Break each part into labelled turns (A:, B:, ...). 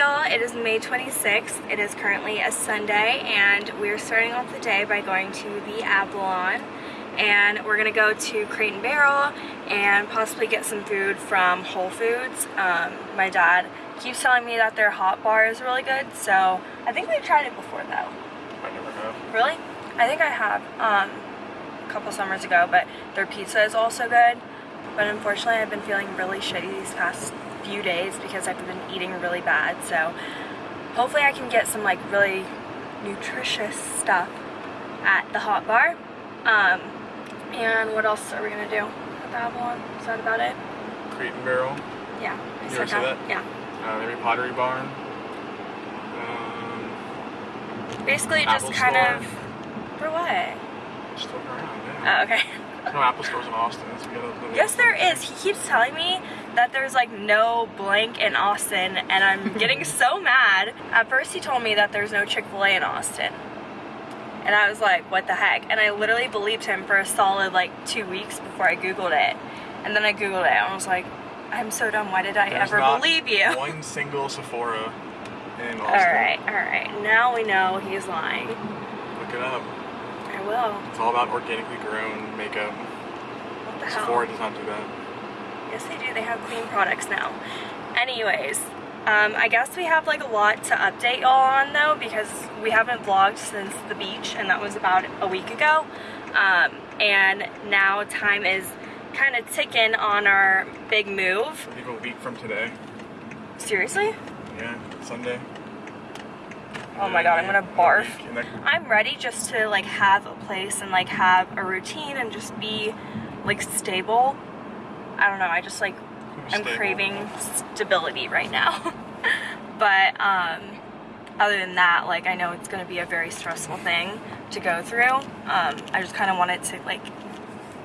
A: y'all? It is May 26th. It is currently a Sunday and we're starting off the day by going to the Avalon and we're gonna go to Crate and Barrel and possibly get some food from Whole Foods. Um, my dad keeps telling me that their hot bar is really good so I think we've tried it before though.
B: I never have.
A: Really? I think I have um, a couple summers ago but their pizza is also good but unfortunately I've been feeling really shitty these past few days because I've been eating really bad so hopefully I can get some like really nutritious stuff at the hot bar um, and what else are we gonna do at the Avalon? Is that about it?
B: Crate and Barrel.
A: Yeah. I
B: You ever see that?
A: Yeah.
B: Uh, maybe Pottery Barn. Um,
A: Basically just
B: Apple
A: kind
B: store.
A: of for what?
B: just look around. Yeah.
A: Oh, okay.
B: There's no Apple stores in Austin.
A: Yes, there is. He keeps telling me that there's like no blank in Austin, and I'm getting so mad. At first, he told me that there's no Chick fil A in Austin. And I was like, what the heck? And I literally believed him for a solid like two weeks before I Googled it. And then I Googled it, and I was like, I'm so dumb. Why did I
B: There's
A: ever believe you?
B: One single Sephora in Austin.
A: Alright, alright. Now we know he's lying.
B: Look it up.
A: I will.
B: It's all about organically grown makeup.
A: What the hell?
B: Sephora does not do that.
A: Yes, they do. They have clean products now. Anyways, um, I guess we have like a lot to update y'all on though because we haven't vlogged since the beach and that was about a week ago. Um, and now time is kind of ticking on our big move.
B: I think a week from today.
A: Seriously?
B: Yeah, Sunday.
A: Oh my god, I'm gonna barf.
B: week. And that-
A: I'm ready just to like have a place and like have a routine and just be like stable. I don't know, I just like I'm
B: Stable.
A: craving stability right now. but um, other than that, like I know it's gonna be a very stressful thing to go through. Um, I just kind of want it to like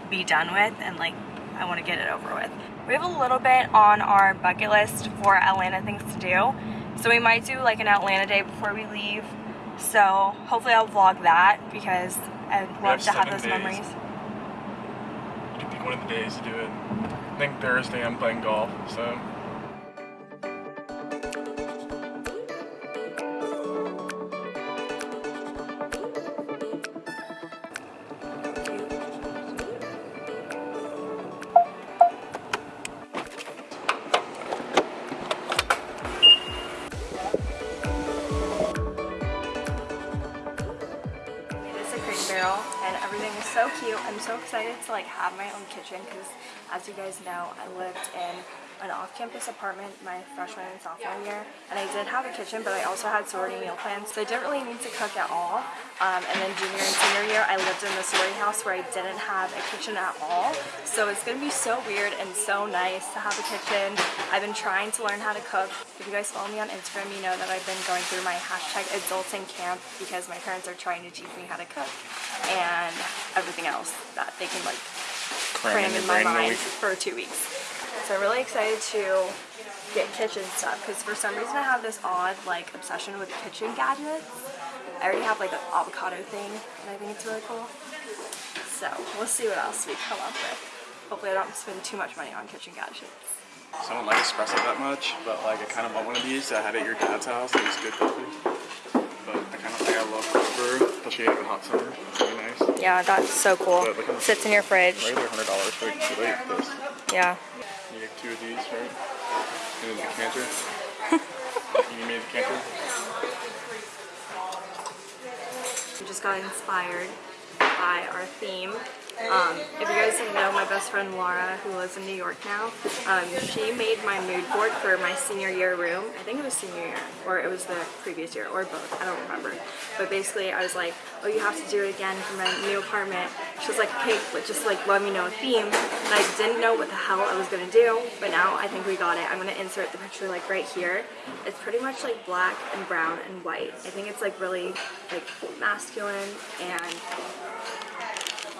A: be done with and like I want to get it over with. We have a little bit on our bucket list for Atlanta things to do. So we might do like an Atlanta day before we leave. So hopefully I'll vlog that because I'd love
B: have
A: to have those
B: days.
A: memories.
B: You can pick one of the days to do it. I think Thursday I'm playing golf, so
A: so cute. I'm so excited to like have my own kitchen because as you guys know, I lived in an off-campus apartment my freshman and sophomore year and I did have a kitchen but I also had sorority meal plans so I didn't really need to cook at all. Um, and then junior and senior year I lived in the sorority house where I didn't have a kitchen at all. So it's gonna be so weird and so nice to have a kitchen. I've been trying to learn how to cook. If you guys follow me on Instagram you know that I've been going through my hashtag adulting camp because my parents are trying to teach me how to cook and everything else that they can like cram in my mind for two weeks. So I'm really excited to get kitchen stuff because for some reason I have this odd like obsession with kitchen gadgets. I already have like an avocado thing and I think it's really cool. So we'll see what else we come up with. Hopefully I don't spend too much money on kitchen gadgets.
B: So I don't like espresso that much, but like I kind of want one of these. I had it at your dad's house. It was good coffee. But I kind of like I love cold brew, especially in the hot summer. It's really nice.
A: Yeah, that's so cool.
B: But look
A: Sits in your fridge.
B: Regular hundred dollars for like this.
A: Yeah.
B: Two of these, right? And then the decanter. you made a decanter.
A: We just got inspired by our theme. Um, if you guys know, my best friend Laura, who lives in New York now, um, she made my mood board for my senior year room. I think it was senior year, or it was the previous year, or both. I don't remember. But basically, I was like, oh, you have to do it again for my new apartment. She was like, okay, but just like let me know a theme. And I didn't know what the hell I was gonna do, but now I think we got it. I'm gonna insert the picture like right here. It's pretty much like black and brown and white. I think it's like really like masculine and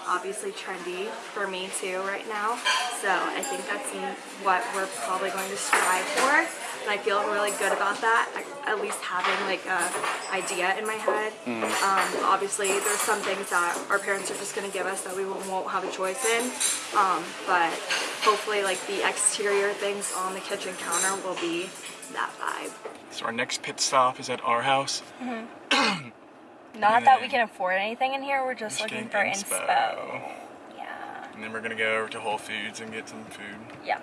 A: obviously trendy for me too right now. So I think that's what we're probably going to strive for. And I feel really good about that, at least having like a idea in my head. Um, obviously there's some things that our parents are just gonna give us that we won't have a choice in. Um, but hopefully like the exterior things on the kitchen counter will be that vibe.
B: So our next pit stop is at our house.
A: Not that we can afford anything in here. We're just
B: Just
A: looking for
B: inspo.
A: inspo. Yeah.
B: And then we're gonna go over to Whole Foods and get some food.
A: Yeah.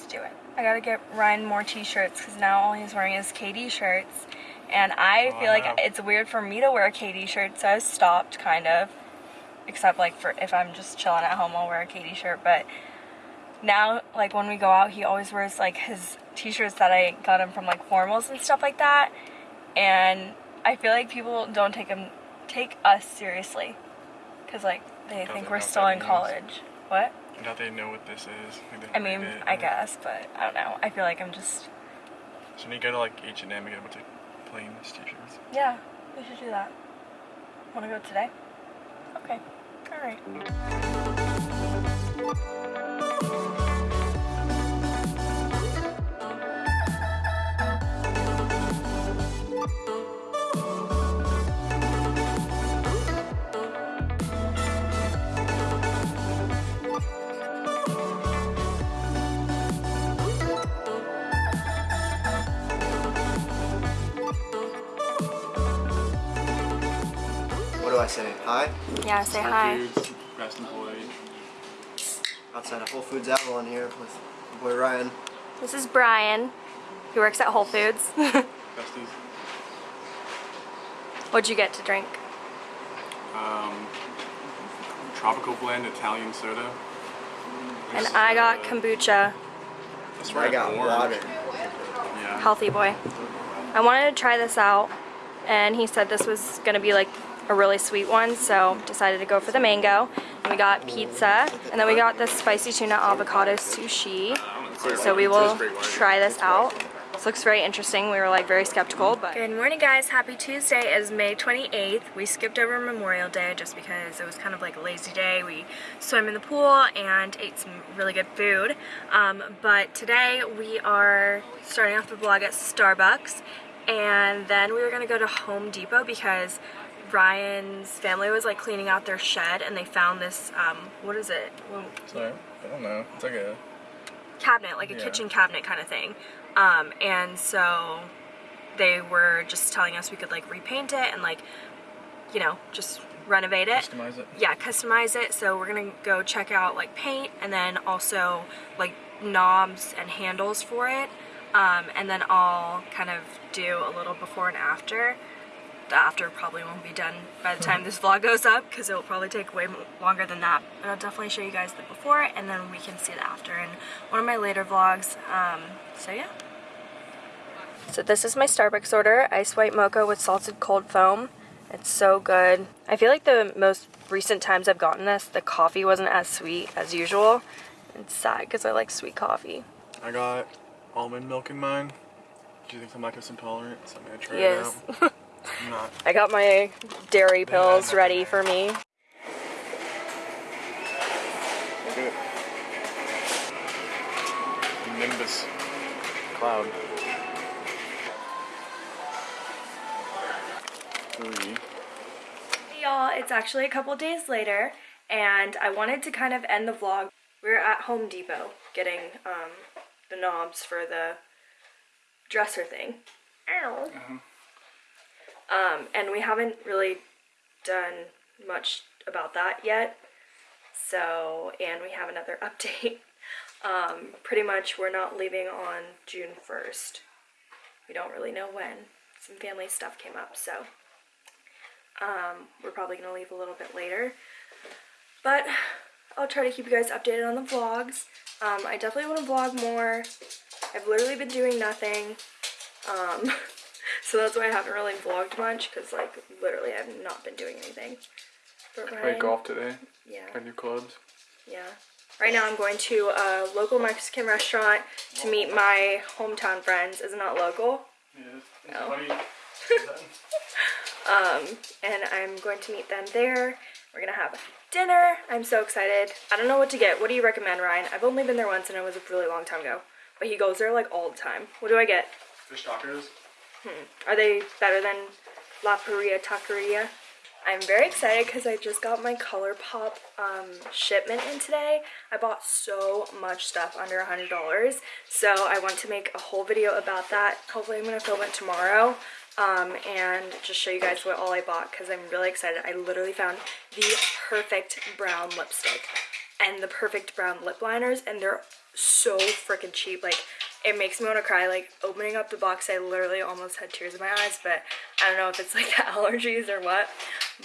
A: Let's do it. I gotta get Ryan more t-shirts because now all he's wearing is KD shirts. And I
B: Oh,
A: feel like it's weird for me to wear a KD shirt, so I stopped kind of. Except like for if I'm just chilling at home, I'll wear a KD shirt. But now, like when we go out, he always wears like his t-shirts that I got him from like formals and stuff like that. And I feel like people don't take him, take us seriously, because like they think we're still in
B: means.
A: college. What?
B: I doubt they know what this is. Like,
A: I mean,
B: it,
A: I guess, but I don't know. I feel like I'm just
B: So when you go to like H and M and get a bunch of plain t-shirts.
A: yeah. We should do that. Want to go today? Okay. All right.
C: I say? Hi?
A: Yeah. Say
B: Whole
A: hi.
B: Foods, best employee.
C: Outside of Whole Foods Avalon here with my boy Ryan.
A: This is Brian. He works at Whole Foods.
B: Besties.
A: What'd you get to drink?
B: Um, tropical blend Italian soda.
A: And
B: This,
A: I got
B: uh,
A: kombucha.
B: That's swear
C: I got
B: orange.
C: water.
B: Yeah.
A: Healthy boy. I wanted to try this out, and he said this was gonna be like a really sweet one, so decided to go for the mango. And we got pizza, and then we got the spicy tuna avocado sushi. So we will try this out. This looks very interesting. We were like very skeptical, but. Good morning, guys. Happy Tuesday. is May 28th. We skipped over Memorial Day just because it was kind of like a lazy day. We swam in the pool and ate some really good food. Um, but today we are starting off the vlog at Starbucks, and then we were gonna go to Home Depot because Ryan's family was like cleaning out their shed and they found this. Um, what is it? Well,
B: Sorry, I don't know. It's like a
A: cabinet, like a
B: Yeah.
A: kitchen cabinet kind of thing. Um, and so they were just telling us we could like repaint it and like, you know, just renovate it.
B: customize it.
A: Yeah, customize it. So we're gonna go check out like paint and then also like knobs and handles for it. Um, and then I'll kind of do a little before and after. The after probably won't be done by the time this vlog goes up because it will probably take way longer than that. But I'll definitely show you guys the before and then we can see the after in one of my later vlogs. Um, so yeah. So this is my Starbucks order, ice white mocha with salted cold foam. It's so good. I feel like the most recent times I've gotten this, the coffee wasn't as sweet as usual. It's sad because I like sweet coffee.
B: I got almond milk in mine. Do you think I'm lactose intolerant? So I'm gonna try
A: Yes.
B: it out. I'm not.
A: I got my dairy pills ready for me.
B: Look at it. Nimbus cloud.
A: Hey y'all, it's actually a couple days later, and I wanted to kind of end the vlog. We're at Home Depot getting um, the knobs for the dresser thing. Ow. Um, and we haven't really done much about that yet. So, and we have another update. Um, pretty much, we're not leaving on June 1st. We don't really know when. Some family stuff came up, so um, we're probably gonna leave a little bit later. But I'll try to keep you guys updated on the vlogs. Um, I definitely want to vlog more. I've literally been doing nothing. So that's why I haven't really vlogged much because like literally I've not been doing anything. But
B: Played
A: Ryan-
B: golf today.
A: Yeah.
B: Got new clubs.
A: Yeah. Right now I'm going to a local Mexican restaurant to meet my hometown friends. Is it not local?
B: Yeah.
A: No.
B: Funny.
A: Um, and I'm going to meet them there. We're gonna have dinner. I'm so excited. I don't know what to get. What do you recommend, Ryan? I've only been there once and it was a really long time ago. But he goes there like all the time. What do I get?
B: Fish tacos.
A: Are they better than La Paria Taqueria? I'm very excited because I just got my ColourPop um, shipment in today. I bought so much stuff under a $100. So I want to make a whole video about that. Hopefully I'm going to film it tomorrow um, and just show you guys what all I bought because I'm really excited. I literally found the perfect brown lipstick and the perfect brown lip liners and they're so freaking cheap. Like it makes me want to cry like opening up the box I literally almost had tears in my eyes but I don't know if it's like the allergies or what.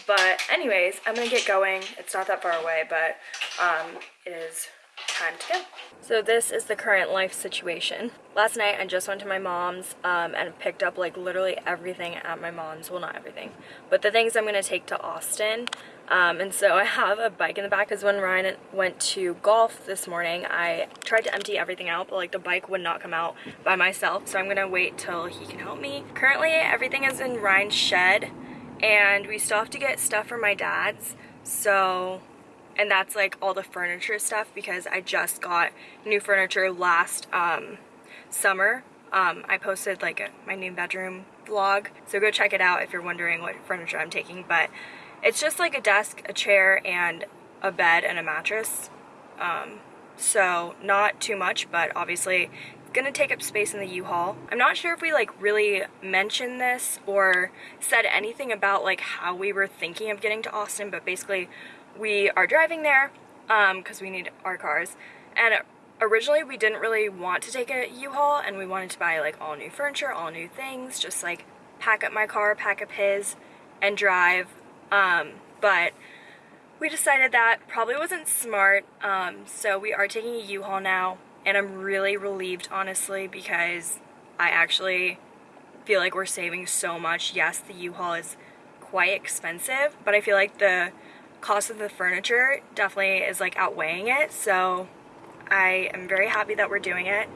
A: But anyways I'm gonna get going. It's not that far away but um, it is time to go. So this is the current life situation. Last night I just went to my mom's um, and picked up like literally everything at my mom's. Well not everything but the things I'm gonna take to Austin um, and so I have a bike in the back because when Ryan went to golf this morning, I tried to empty everything out, but like the bike would not come out by myself. So I'm gonna wait till he can help me. Currently, everything is in Ryan's shed and we still have to get stuff from my dad's. So, and that's like all the furniture stuff because I just got new furniture last um, summer. Um, I posted like a, my new bedroom vlog. So go check it out if you're wondering what furniture I'm taking. But it's just like a desk, a chair, and a bed and a mattress. Um, so not too much, but obviously gonna take up space in the U-Haul. I'm not sure if we like really mentioned this or said anything about like how we were thinking of getting to Austin, but basically we are driving there because um, we need our cars. And originally we didn't really want to take a U-Haul and we wanted to buy like all new furniture, all new things, just like pack up my car, pack up his, and drive um, but we decided that probably wasn't smart, um, so we are taking a U-Haul now, and I'm really relieved, honestly, because I actually feel like we're saving so much. Yes, the U-Haul is quite expensive, but I feel like the cost of the furniture definitely is like outweighing it, so I am very happy that we're doing it.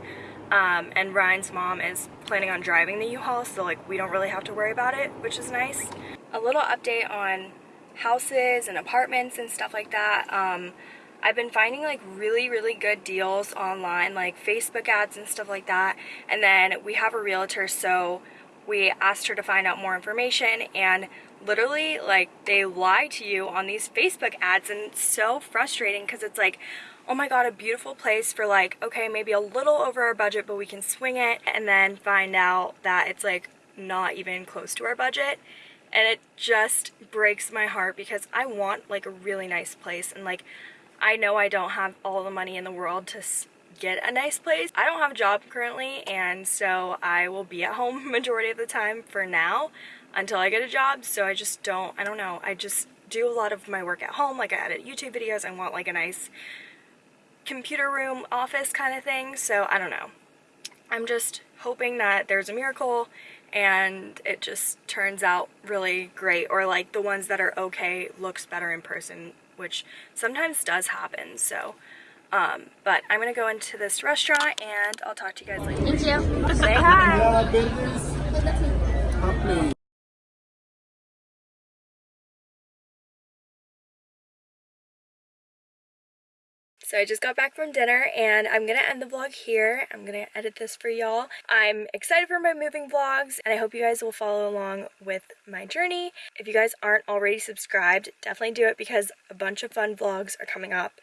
A: Um, and Ryan's mom is planning on driving the U-Haul, so like we don't really have to worry about it, which is nice a little update on houses and apartments and stuff like that. Um, I've been finding like really, really good deals online, like Facebook ads and stuff like that. And then we have a realtor, so we asked her to find out more information and literally like they lie to you on these Facebook ads and it's so frustrating because it's like, oh my god, a beautiful place for like, okay, maybe a little over our budget, but we can swing it and then find out that it's like not even close to our budget and it just breaks my heart because I want like a really nice place and like I know I don't have all the money in the world to get a nice place. I don't have a job currently and so I will be at home majority of the time for now until I get a job so I just don't, I don't know, I just do a lot of my work at home like I edit YouTube videos, I want like a nice computer room office kind of thing so I don't know. I'm just hoping that there's a miracle and it just turns out really great or like the ones that are okay looks better in person which sometimes does happen so um, but I'm gonna go into this restaurant and I'll talk to you guys later.
D: Thank you.
A: Say hi. So I just got back from dinner and I'm gonna end the vlog here. I'm gonna edit this for y'all. I'm excited for my moving vlogs and I hope you guys will follow along with my journey. If you guys aren't already subscribed, definitely do it because a bunch of fun vlogs are coming up.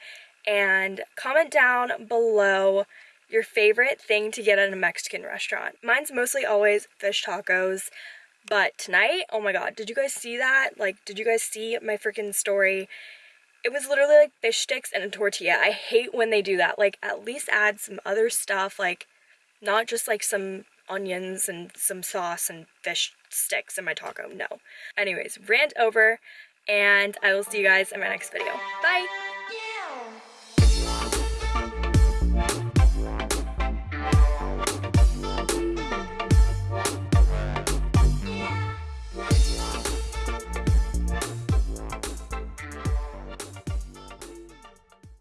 A: And comment down below your favorite thing to get at a Mexican restaurant. Mine's mostly always fish tacos. But tonight, oh my god, did you guys see that? Like, did you guys see my freaking story? It was literally like fish sticks and a tortilla. I hate when they do that. Like, at least add some other stuff, like, not just like some onions and some sauce and fish sticks in my taco. No. Anyways, rant over, and I will see you guys in my next video. Bye!